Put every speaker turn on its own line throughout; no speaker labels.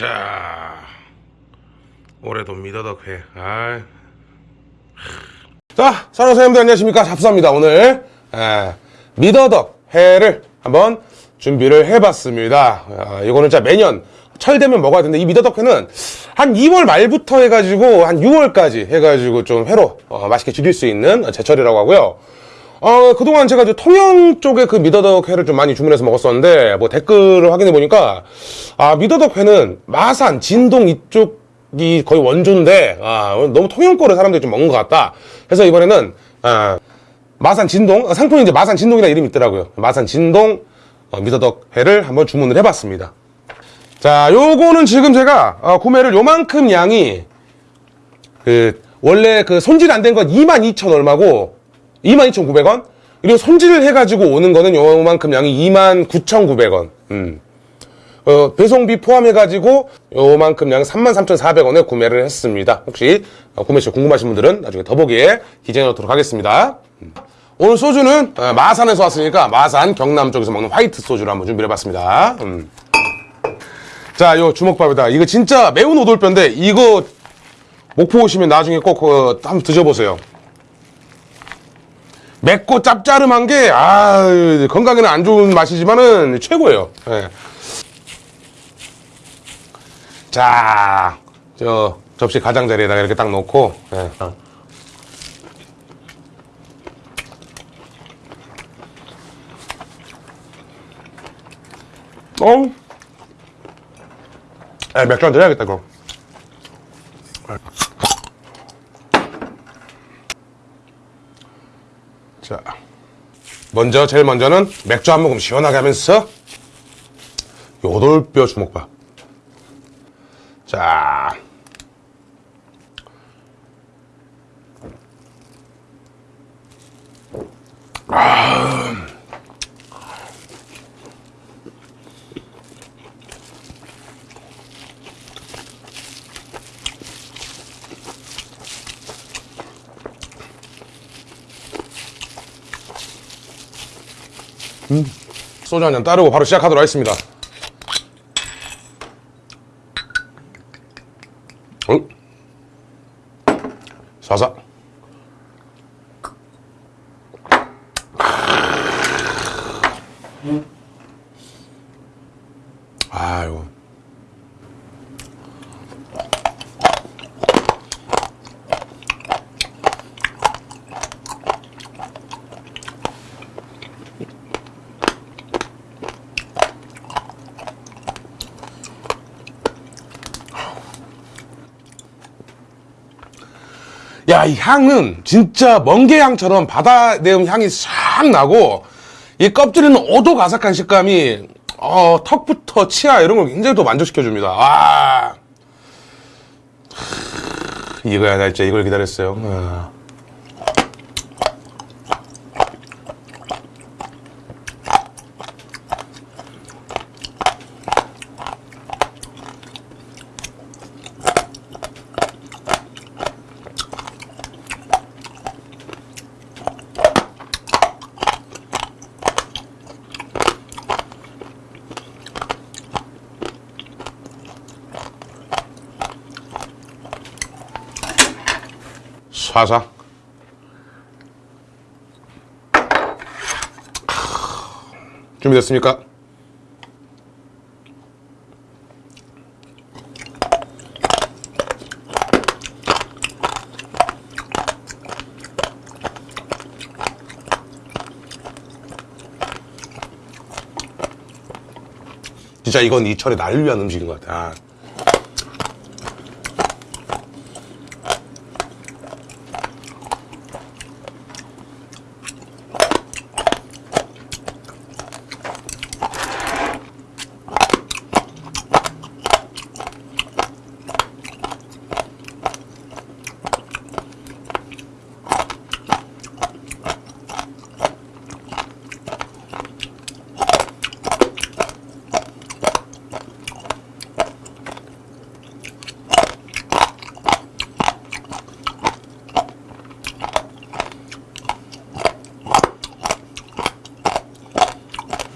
자 올해도 미더덕회. 아이. 자 사랑하는 사장님들 안녕하십니까? 잡수합니다 오늘. 에, 미더덕 회를 한번 준비를 해봤습니다. 아, 이거는 진짜 매년 철 되면 먹어야 되는데 이 미더덕 회는 한 2월 말부터 해가지고 한 6월까지 해가지고 좀 회로 어, 맛있게 즐길 수 있는 제철이라고 하고요 어, 그동안 제가 저 통영 쪽에 그 미더덕 회를 좀 많이 주문해서 먹었었는데, 뭐 댓글을 확인해 보니까, 아, 미더덕 회는 마산, 진동 이쪽이 거의 원조인데, 아, 너무 통영 거를 사람들이 좀 먹는 것 같다. 그래서 이번에는, 아, 마산 진동, 어, 상품이 이제 마산 진동이라 이름이 있더라고요. 마산 진동 어, 미더덕 회를 한번 주문을 해봤습니다. 자, 요거는 지금 제가 어, 구매를 요만큼 양이 그 원래 그 손질 안 된 건 22,000 얼마고 22,900원 그리고 손질을 해가지고 오는 거는 요만큼 양이 29,900원 음. 어, 배송비 포함해가지고 요만큼 양 33,400원에 구매를 했습니다 혹시 어, 구매 시 궁금하신 분들은 나중에 더보기에 기재해 놓도록 하겠습니다 음. 오늘 소주는 어, 마산에서 왔으니까 마산 경남 쪽에서 먹는 화이트 소주를 한번 준비해 봤습니다 음. 자, 요 주먹밥이다. 이거 진짜 매운 오돌뼈인데 이거 목포 오시면 나중에 꼭 어, 한번 드셔보세요. 맵고 짭짜름한 게 아, 건강에는 안 좋은 맛이지만은 최고예요. 예. 자, 저 접시 가장자리에다가 이렇게 딱 놓고 예. 어? 에 맥주 한잔 해야겠다 그럼 자 먼저 제일 먼저는 맥주 한 모금 시원하게 하면서 요돌뼈 주먹밥 자 소주 한 잔 따르고 바로 시작하도록 하겠습니다. 어? 사사. 아유. 야, 이 향은 진짜 멍게 향처럼 바다 내음 향이 싹 나고, 이 껍질에는 오독아삭한 식감이, 어, 턱부터 치아 이런 걸 굉장히 또 만족시켜줍니다. 아. 이거야, 나 진짜 이걸 기다렸어요. 아. 샤샤. 준비됐습니까? 진짜 이건 이 철에 날 위한 음식인 것 같아. 아.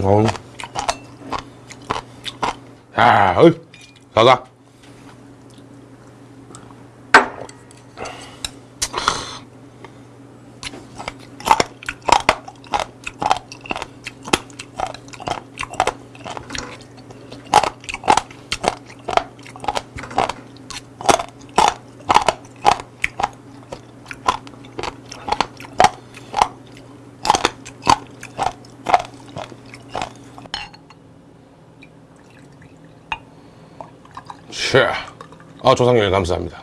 어. 야, 어이, 가가. 샤. 아, 조상님 감사합니다.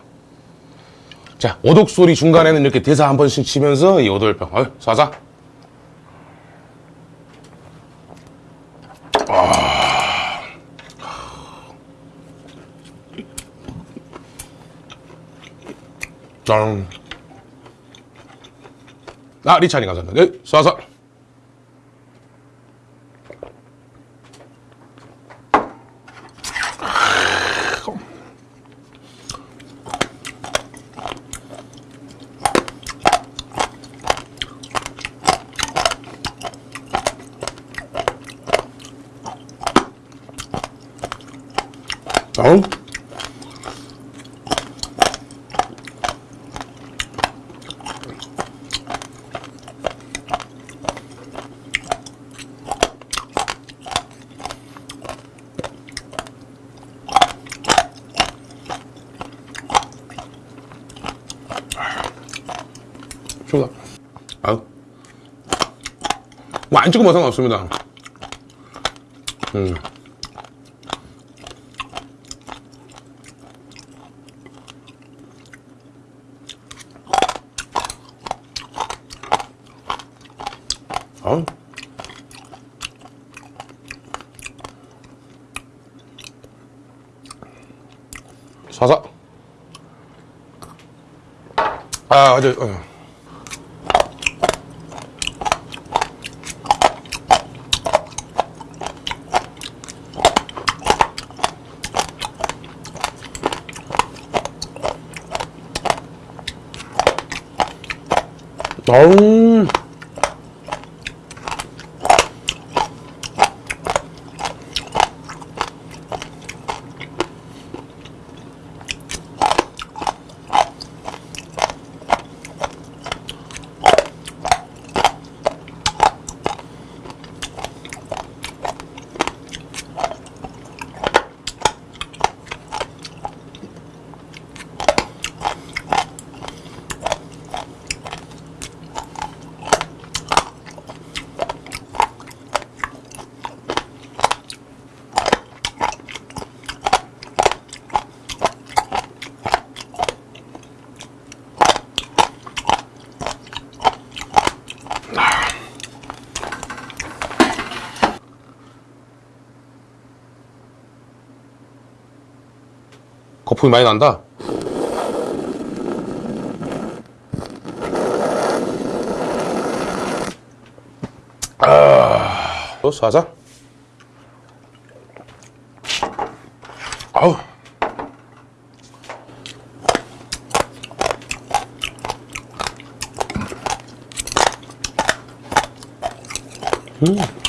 자, 오독 소리 중간에는 이렇게 대사 한 번씩 치면서 이 오돌병. 아유, 사사. 아. 짠. 아, 리찬이 감사합니다. 네, 사사. 어? 좋다. 아우. 뭐안 찍으면 상관없습니다. 음. 어? 사사. 아, 아주, 어. 어우. 거품이 많이 난다. 아, 또 사자. 아우. 음.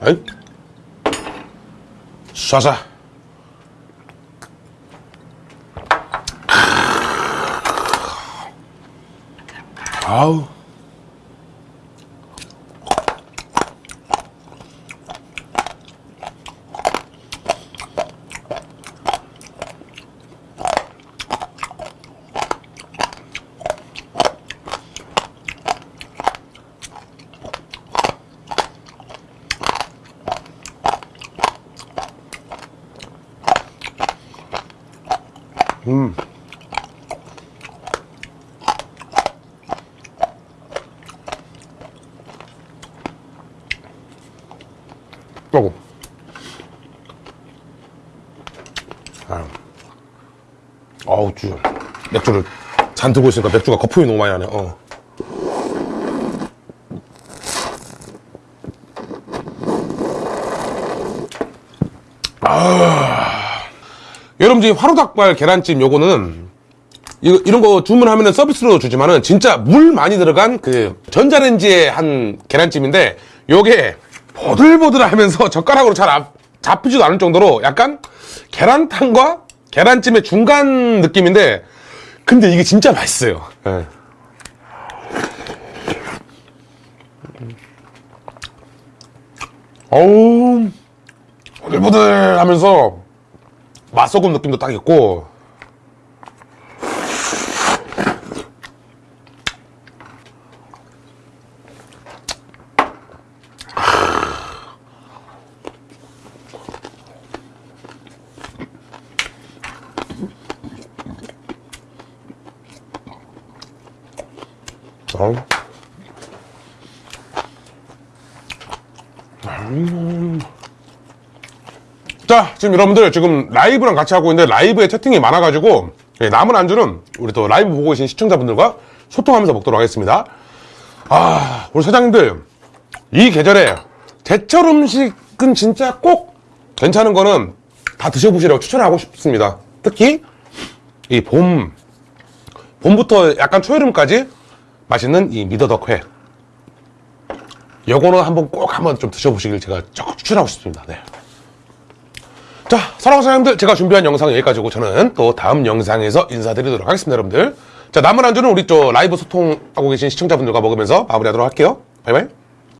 아이. 쏴자. 아우. 음. 어우, 주. 맥주를 잔 들고 있으니까 맥주가 거품이 너무 많이 나네, 어. 아. 여러분들, 화로닭발 계란찜 요거는 이거, 이런 거 주문하면 서비스로 주지만은 진짜 물 많이 들어간 그 전자레인지에 한 계란찜인데 요게 보들보들 하면서 젓가락으로 잘 앞- 잡히지도 않을 정도로 약간 계란탕과 계란찜의 중간 느낌인데 근데 이게 진짜 맛있어요. 예. 어우 보들보들 하면서 맛소금 느낌도 딱 있고 어우. 음. 자, 지금 여러분들 지금 라이브랑 같이 하고 있는데 라이브에 채팅이 많아가지고 예, 남은 안주는 우리 또 라이브 보고 계신 시청자분들과 소통하면서 먹도록 하겠습니다. 아, 우리 사장님들 이 계절에 제철 음식은 진짜 꼭 괜찮은 거는 다 드셔보시라고 추천하고 싶습니다. 특히 이 봄, 봄부터 약간 초여름까지 맛있는 이 미더덕회. 요거는 한번 꼭 한번 좀 드셔보시길 제가 적극 추천하고 싶습니다. 네. 자, 사랑하는 사장님들, 제가 준비한 영상 여기까지고 저는 또 다음 영상에서 인사드리도록 하겠습니다, 여러분들. 자, 남은 안주는 우리 저 라이브 소통하고 계신 시청자분들과 먹으면서 마무리하도록 할게요. 바이바이.